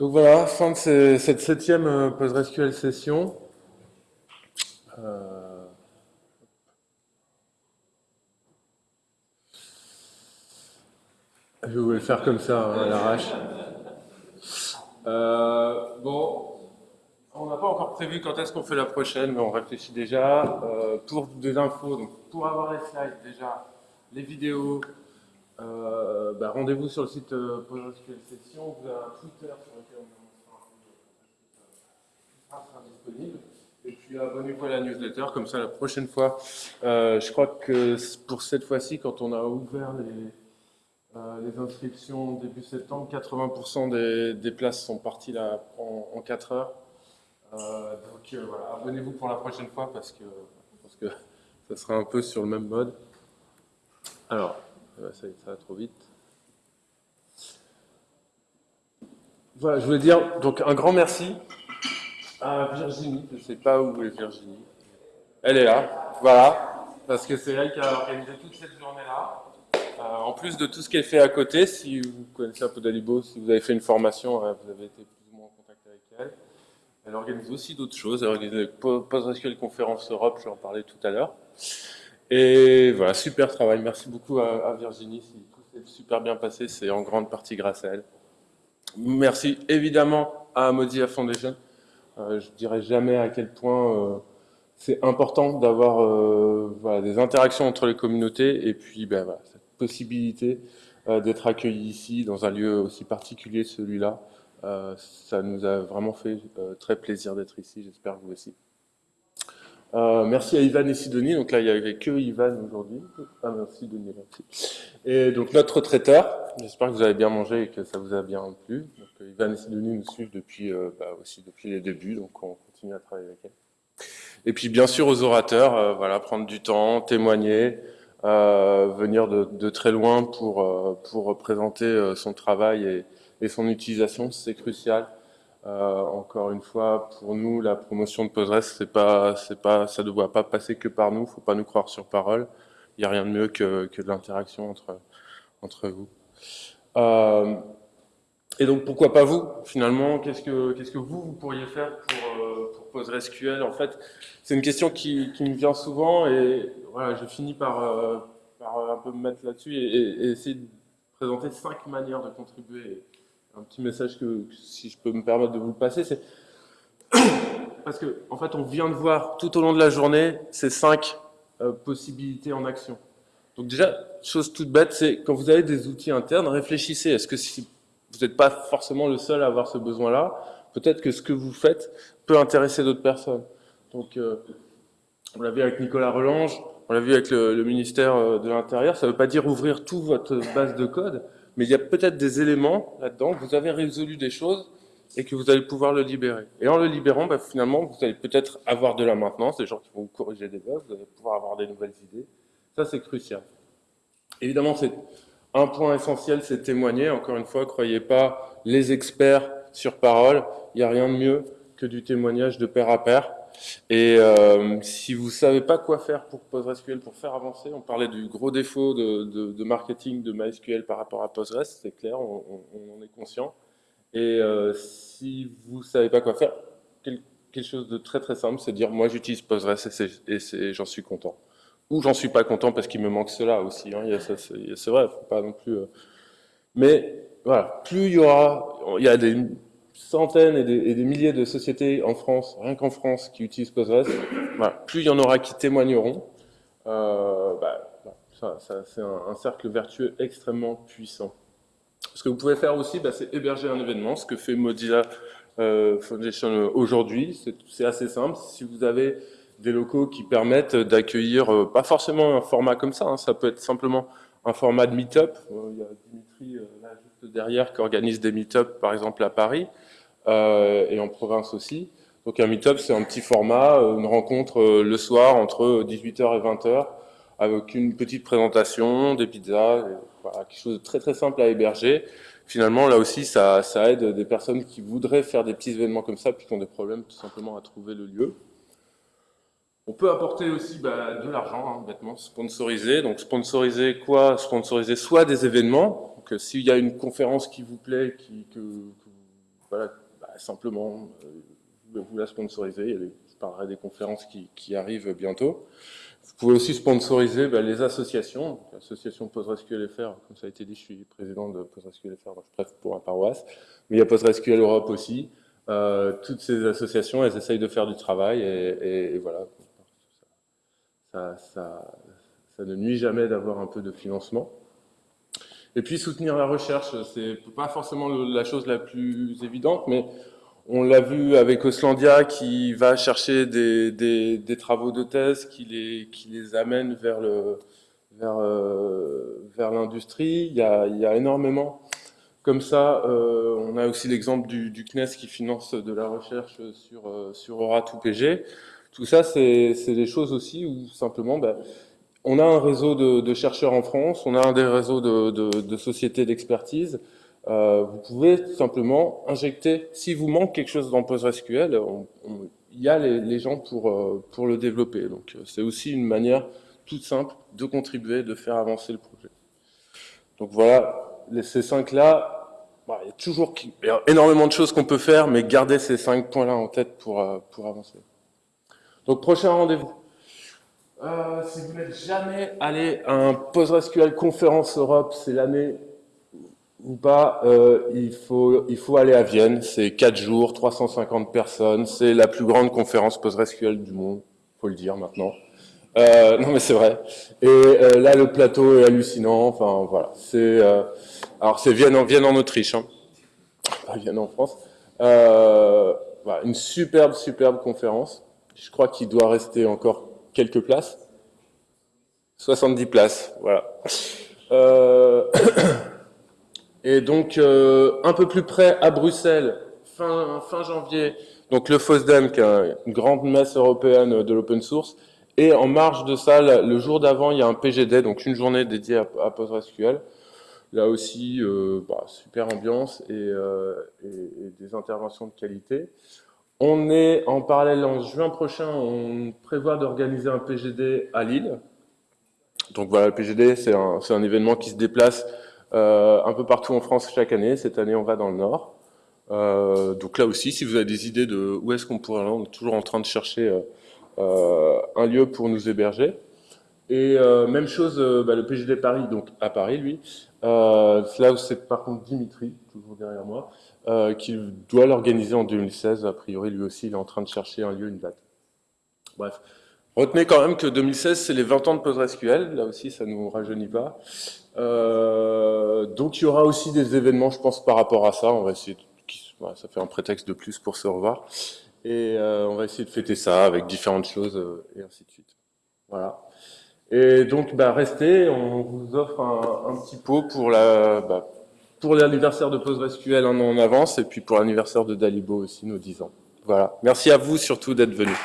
Donc voilà, fin de cette septième euh, PostgreSQL session. Euh, Je vais le faire comme ça, hein, à l'arrache. Euh, bon, on n'a pas encore prévu quand est-ce qu'on fait la prochaine, mais on réfléchit déjà. Pour des infos, pour avoir les slides déjà, les vidéos, euh, bah, rendez-vous sur le site euh, PostgreSQL Session. Vous avez un Twitter sur lequel on sera, sera disponible. Et puis abonnez-vous à la newsletter, comme ça la prochaine fois. euh, je crois que pour cette fois-ci, quand on a ouvert les, euh, inscriptions début septembre, 80% des, places sont parties là en, en 4 heures. Euh, donc euh, voilà, abonnez-vous pour la prochaine fois parce que je pense que ça sera un peu sur le même mode. Alors, euh, ça, ça va trop vite. Voilà, je voulais dire donc un grand merci à Virginie. Je ne sais pas où est Virginie. Elle est là, voilà, parce que c'est elle qui a organisé toute cette journée-là. Euh, en plus de tout ce qu'elle fait à côté, si vous connaissez un peu d'Alibo, si vous avez fait une formation, euh, vous avez été plus ou moins en contact avec elle. Elle organise aussi d'autres choses. Elle organise Po- PostgreSQL Conférence Europe, j'en parlais tout à l'heure. Et voilà, super travail. Merci beaucoup à, à Virginie. Si tout s'est super bien passé, c'est en grande partie grâce à elle. Merci évidemment à Mozilla Foundation. Euh, je dirais jamais à quel point euh, c'est important d'avoir euh, des interactions entre les communautés et puis ben, voilà, cette possibilité euh, d'être accueillis ici dans un lieu aussi particulier, celui-là. Ça nous a vraiment fait très plaisir d'être ici, j'espère vous aussi. Euh, merci à Ivan et Sidonie. Donc là, il n'y avait que Ivan aujourd'hui. Ah, merci. Merci. Et donc notre traiteur. J'espère que vous avez bien mangé et que ça vous a bien plu. Donc euh, Ivan et Sidonie nous suivent depuis euh, bah, aussi depuis les débuts, donc on continue à travailler avec elle. Et puis bien sûr aux orateurs, euh, voilà, prendre du temps, témoigner, venir de, de très loin pour pour présenter son travail et, et son utilisation, c'est crucial. Euh, encore une fois, pour nous, la promotion de Postgres, c'est pas, c'est pas, ça ne doit pas passer que par nous. Faut pas nous croire sur parole. Il n'y a rien de mieux que, que de l'interaction entre entre vous. Euh, et donc, pourquoi pas vous Finalement, qu'est-ce que qu'est-ce que vous, vous pourriez faire pour, euh, pour PostgreSQL En fait, c'est une question qui, qui me vient souvent et voilà, je finis par, euh, par un peu me mettre là-dessus et- et essayer de présenter cinq manières de contribuer un petit message que, si je peux me permettre de vous le passer, c'est parce que en fait, on vient de voir tout au long de la journée ces cinq euh, possibilités en action. Donc déjà, chose toute bête, c'est quand vous avez des outils internes, réfléchissez. Est-ce que si vous n'êtes pas forcément le seul à avoir ce besoin-là, peut-être que ce que vous faites peut intéresser d'autres personnes. Donc, euh, on l'a vu avec Nicolas Relange, on l'a vu avec le, ministère euh, de l'Intérieur. Ça ne veut pas dire ouvrir toute votre base de code, mais il y a peut-être des éléments là-dedans vous avez résolu des choses et que vous allez pouvoir le libérer. Et en le libérant, bah, finalement, vous allez peut-être avoir de la maintenance, des gens qui vont vous corriger des bugs, vous allez pouvoir avoir des nouvelles idées. Ça, c'est crucial. Évidemment, c'est un point essentiel, c'est témoigner. Encore une fois, croyez pas les experts sur parole. Il n'y a rien de mieux que du témoignage de pair à pair. Et euh, si vous savez pas quoi faire pour PostgreSQL, pour faire avancer, on parlait du gros défaut de, marketing de MySQL par rapport à Postgres, c'est clair, on, en est conscient. Et euh, si vous savez pas quoi faire, quel- quelque chose de très très simple, c'est dire moi j'utilise Postgres et, j'en suis content. Ou j'en suis pas content parce qu'il me manque cela aussi. Hein. C'est vrai, faut pas non plus. euh, Mais voilà, plus il y aura, il y a des centaines et des, milliers de sociétés en France, rien qu'en France, qui utilisent Postgres. Plus il y en aura qui témoigneront. Euh, bah, ça, c'est un, cercle vertueux extrêmement puissant. Ce que vous pouvez faire aussi, bah, c'est héberger un événement, ce que fait Mozilla euh, Foundation aujourd'hui. C'est- assez simple. Si vous avez des locaux qui permettent d'accueillir, euh, pas forcément un format comme ça, hein, ça peut être simplement un format de meet-up. Euh, il y a Dimitri euh, là derrière qui organise des meet-up, par exemple à Paris euh, et en province aussi. Donc un meet-up, c'est un petit format, euh, une rencontre euh, le soir entre 18h et 20h avec une petite présentation, des pizzas, voilà, quelque chose de très très simple à héberger. Finalement, là aussi, ça, aide des personnes qui voudraient faire des petits événements comme ça, puis qui ont des problèmes tout simplement à trouver le lieu. On peut apporter aussi bah, de l'argent, hein, sponsoriser. Donc sponsoriser quoi? Sponsoriser soit des événements. Donc euh, s'il y a une conférence qui vous plaît, que, bah, simplement, euh, vous la sponsoriser. je parlerai des conférences qui, arrivent bientôt. Vous pouvez aussi sponsoriser bah, les associations, l'association PostgreSQL.fr, comme ça a été dit, je suis président de PostgreSQL.fr, je prête pour un paroisse, mais il y a PostgreSQL Europe aussi. Euh, toutes ces associations, elles essayent de faire du travail et, voilà, ça, ne nuit jamais d'avoir un peu de financement. Et puis soutenir la recherche, c'est pas forcément la chose la plus évidente, mais on l'a vu avec Oslandia qui va chercher des, des, travaux de thèse qui les, qui les amènent vers le vers, euh, vers l'industrie. Il, y a, il y a énormément comme ça. Euh, on a aussi l'exemple du, CNES qui finance de la recherche sur, euh, sur ORA2PG. Tout ça, c'est des choses aussi où simplement, ben, on a un réseau de, chercheurs en France, on a un des réseaux de, sociétés d'expertise. Euh, vous pouvez simplement injecter, si vous manque quelque chose dans PostgreSQL, il y a les, gens pour, euh, pour le développer. Donc c'est aussi une manière toute simple de contribuer, de faire avancer le projet. Donc voilà, les, ces cinq-là, bah, il y a toujours énormément de choses qu'on peut faire, mais gardez ces cinq points-là en tête pour, euh, pour avancer. Donc prochain rendez-vous. Euh, si vous n'êtes jamais allé à un PostgreSQL Conférence Europe, c'est l'année ou pas, euh, il, faut, il faut aller à Vienne. C'est 4 jours, 350 personnes. C'est la plus grande conférence PostgreSQL du monde, faut le dire maintenant. Euh, non mais c'est vrai. Et là, le plateau est hallucinant. Enfin voilà. C'est alors c'est Vienne en Vienne en Autriche, hein. pas Vienne en France. Voilà, une superbe, superbe conférence. Je crois qu'il doit rester encore quelques places. 70 places, voilà. Euh, et donc, euh, un peu plus près, à Bruxelles, fin, janvier, donc le FOSDEM, qui est une grande messe européenne de l'open source, et en marge de ça, le jour d'avant, il y a un PGD, donc une journée dédiée à, PostgreSQL. Là aussi, euh, bah, super ambiance et, des interventions de qualité. On est en parallèle en juin prochain, on prévoit d'organiser un PGD à Lille. Donc voilà, le PGD, c'est un, un, événement qui se déplace euh, un peu partout en France chaque année. Cette année, on va dans le Nord. Euh, donc là aussi, si vous avez des idées de où est-ce qu'on pourrait aller, on est toujours en train de chercher euh, euh un lieu pour nous héberger. Et euh, même chose, euh, bah, le PGD Paris, donc à Paris, lui. là où c'est par contre Dimitri, toujours derrière moi, euh, qu'il doit l'organiser en 2016. A priori, lui aussi, il est en train de chercher un lieu, une date. Bref. Retenez quand même que 2016, c'est les 20 ans de PostgreSQL. Là aussi, ça ne nous rajeunit pas. Euh, donc, il y aura aussi des événements, je pense, par rapport à ça. On va essayer, de, ça fait un prétexte de plus pour se revoir. Et euh, on va essayer de fêter ça avec différentes choses euh, et ainsi de suite. Voilà. Et donc, bah, restez, on vous offre un, petit pot pour la, bah, pour l'anniversaire de PostgreSQL un an en avance, et puis pour l'anniversaire de Dalibo aussi, nos 10 ans. Voilà. Merci à vous surtout d'être venus.